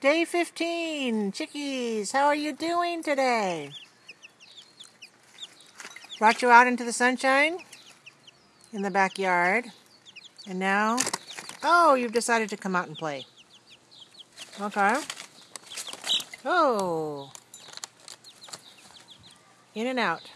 Day 15. Chickies, how are you doing today? Brought you out into the sunshine in the backyard. And now, oh, you've decided to come out and play. Okay. Oh. In and out.